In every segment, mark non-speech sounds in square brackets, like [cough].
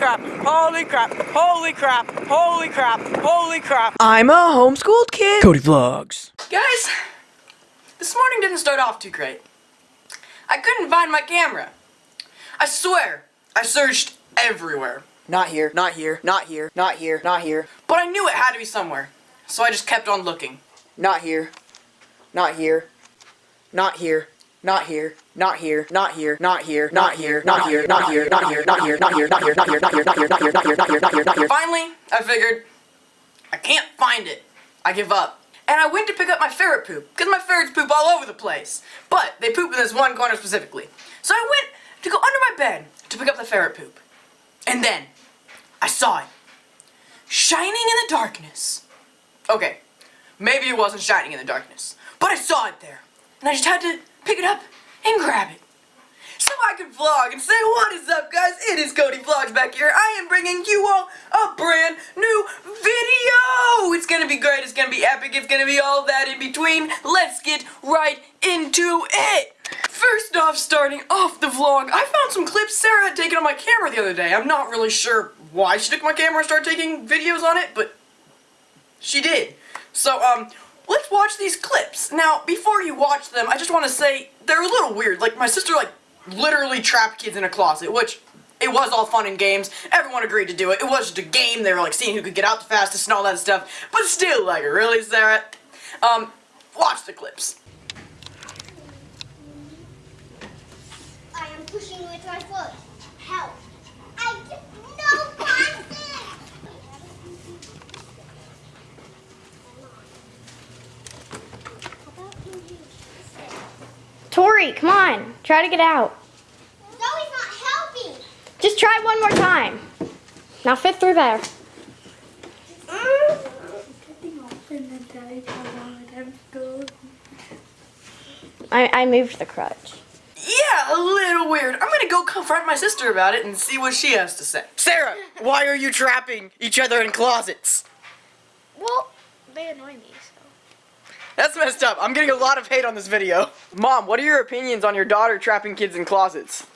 crap, holy crap, holy crap, holy crap, holy crap. I'm a homeschooled kid. Cody Vlogs. Guys, this morning didn't start off too great. I couldn't find my camera. I swear, I searched everywhere. Not here, not here, not here, not here, not here. But I knew it had to be somewhere. So I just kept on looking. Not here, not here, not here, not here, not here, not here, not here, not here, not here, not here, not here, not here, not here, not here, not here, not here, not here, not here, not here, not here, not here, not here. Finally, I figured I can't find it. I give up. And I went to pick up my ferret poop, because my ferrets poop all over the place. But they poop in this one corner specifically. So I went to go under my bed to pick up the ferret poop. And then, I saw it. Shining in the darkness. Okay, maybe it wasn't shining in the darkness, but I saw it there. And I just had to pick it up and grab it. So I could vlog and say, what is up guys? It is Cody Vlogs back here. I am bringing you all a brand new video. It's gonna be great, it's gonna be epic, it's gonna be all that in between. Let's get right into it. First off, starting off the vlog, I found some clips Sarah had taken on my camera the other day. I'm not really sure why she took my camera and started taking videos on it, but she did. So, um, let's watch these clips. Now, before you watch them, I just want to say they're a little weird. Like, my sister, like, literally trapped kids in a closet, which it was all fun and games. Everyone agreed to do it. It was just a game. They were, like, seeing who could get out the fastest and all that stuff. But still, like, really, Sarah? Um, watch the clips. I am pushing with my foot. Help. I just no consent. Tori, come on. Try to get out. Zoe's not helping. Just try one more time. Now fit through there. I, I moved the crutch. Yeah, a little weird. I'm gonna go confront my sister about it and see what she has to say. Sarah, why are you trapping each other in closets? Well, they annoy me, so. That's messed up. I'm getting a lot of hate on this video. Mom, what are your opinions on your daughter trapping kids in closets?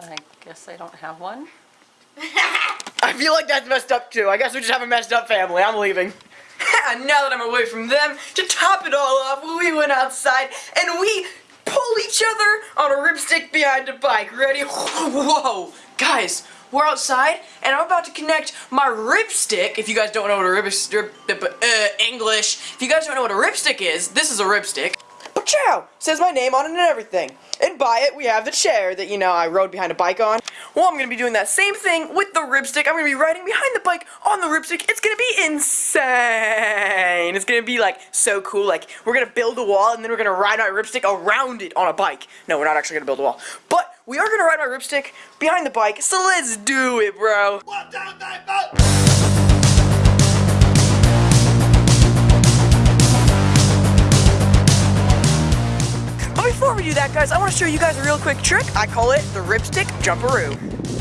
I guess I don't have one. [laughs] I feel like that's messed up too. I guess we just have a messed up family. I'm leaving. [laughs] now that I'm away from them, to top it all off, we went outside and we pulled each other on a ripstick behind a bike. Ready? [laughs] Whoa! Guys, we're outside and I'm about to connect my ripstick. If you guys don't know what a ripstick, rip, uh, English, if you guys don't know what a ripstick is, this is a ripstick. Chow says my name on it and everything. And by it, we have the chair that, you know, I rode behind a bike on. Well, I'm to be doing that same thing with the ripstick. I'm to be riding behind the bike on the ripstick. It's to be insane. It's to be, like, so cool. Like, we're to build a wall, and then we're to ride my ripstick around it on a bike. No, we're not actually to build a wall. But we are to ride my ripstick behind the bike, so let's do it, bro. Before we do that, guys, I want to show you guys a real quick trick. I call it the ripstick jumperoo.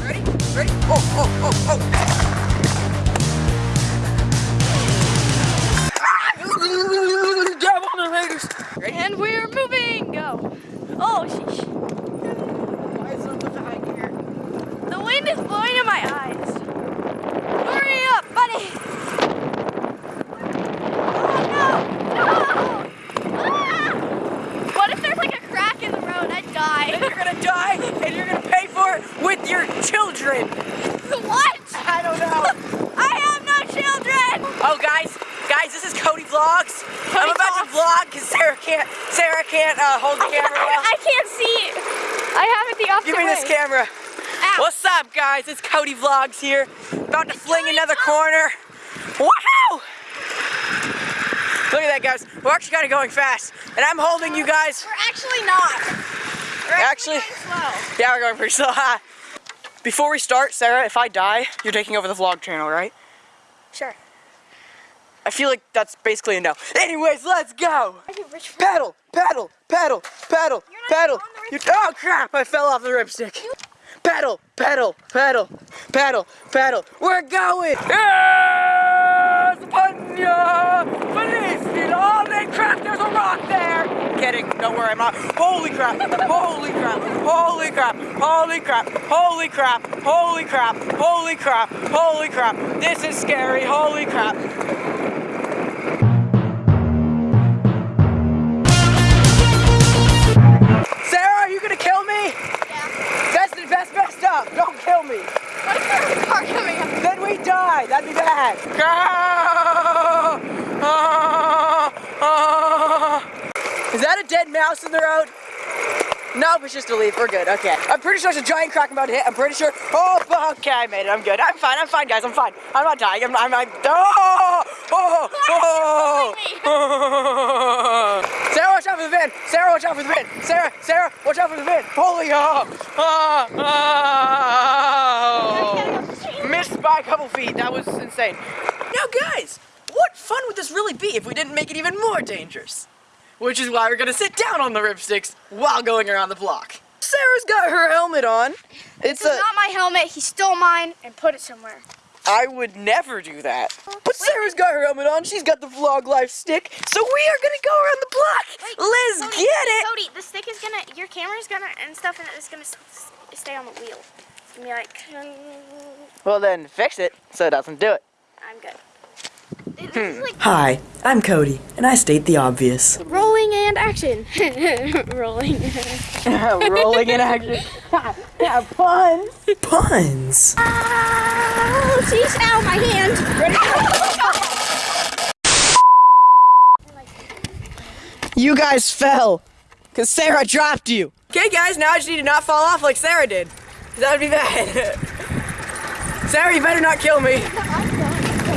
Ready? Ready? Oh, oh, oh, oh. Children. what? I don't know. [laughs] I have no children. Oh, guys, guys, this is Cody Vlogs. I'm about to vlog because Sarah can't, Sarah can't uh, hold the I, camera I, well. I can't see. I have it the opposite Give me this camera. Ow. What's up, guys? It's Cody Vlogs here. About to fling another corner. Wow! Look at that, guys. We're actually kind of going fast, and I'm holding you guys. We're actually not. We're Actually- slow. Yeah, we're going pretty slow. [laughs] Before we start, Sarah, if I die, you're taking over the vlog channel, right? Sure. I feel like that's basically a no. Anyways, let's go. Are you rich for Paddle, paddle, paddle, paddle, You're paddle. You, oh crap! I fell off the ripstick. Paddle, paddle, paddle, paddle, paddle. We're going. Yes, rock there. Kidding, don't worry, I'm not. Holy crap, holy crap, holy crap, holy crap, holy crap, holy crap, holy crap, holy crap. This is scary, holy crap. Sarah, are you gonna kill me? Yeah. That's the best, best up. Don't kill me. What if there's a car coming up? Then we die. That'd be bad. Go! Oh. Is that a dead mouse in the road? No, Nope, it's just a leaf. We're good. Okay. I'm pretty sure it's a giant crack I'm about to hit. I'm pretty sure. Oh, okay, I made it. I'm good. I'm fine. I'm fine, guys. I'm fine. I'm not dying. I'm. I'm. I'm oh! Oh! Oh! [laughs] oh. [laughs] Sarah, watch out for the van. Sarah, watch out for the van. Sarah, Sarah, watch out for the van. Holy oh! Oh! oh. Missed by a couple feet. That was insane. Now, guys, what fun would this really be if we didn't make it even more dangerous? Which is why we're gonna sit down on the ripsticks while going around the block. Sarah's got her helmet on. It's This is a. not my helmet. He stole mine and put it somewhere. I would never do that. But Sarah's got her helmet on. She's got the vlog life stick. So we are gonna go around the block. Let's Cody, get it. Cody, the stick is gonna, your camera's gonna, and stuff, and it's gonna s- s- stay on the wheel. It's gonna be like, Well, then fix it so it doesn't do it. I'm good. Hmm. This is like Hi, I'm Cody, and I state the obvious. rolling and action. [laughs] rolling. [laughs] Rolling in action. yeah, puns. Puns! Oh, she's out my hand. You guys fell. Because Sarah dropped you. Okay, guys, now I just need to not fall off like Sarah did. 'Cause That would be bad. Sarah, you better not kill me.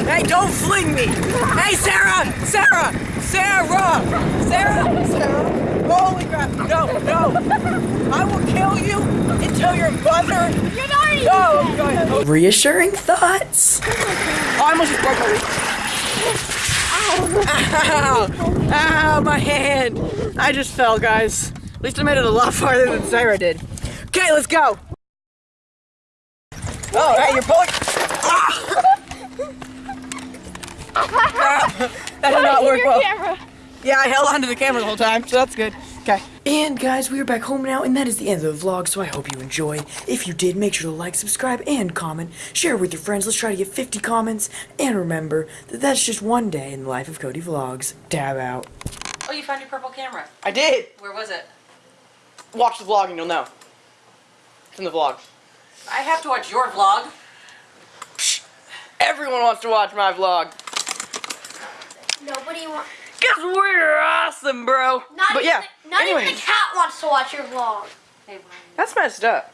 Hey, don't fling me. Hey, Sarah! Sarah! Sarah! Sarah! Sarah! Holy crap! No, no! I will kill you until your mother. You're not already No! Go ahead. Oh, Reassuring thoughts? I almost just broke my leg. Ow! Ow, my hand! I just fell, guys. At least I made it a lot farther than Sarah did. Okay, let's go! Oh, hey, you're pulling. [laughs] that did not work well. camera. Yeah, I held onto the camera the whole time, so that's good. Okay. And guys, we are back home now, and that is the end of the vlog, so I hope you enjoyed. If you did, make sure to like, subscribe, and comment. Share with your friends. Let's try to get 50 comments. And remember that that's just one day in the life of Cody Vlogs. Dab out. Oh, you found your purple camera. I did. Where was it? Watch the vlog and you'll know. It's in the vlog. I have to watch your vlog. Everyone wants to watch my vlog. Nobody wants. Cause we're awesome, bro. Not but even yeah. the, not anyways, even the cat wants to watch your vlog. Hey, Brian. that's messed up.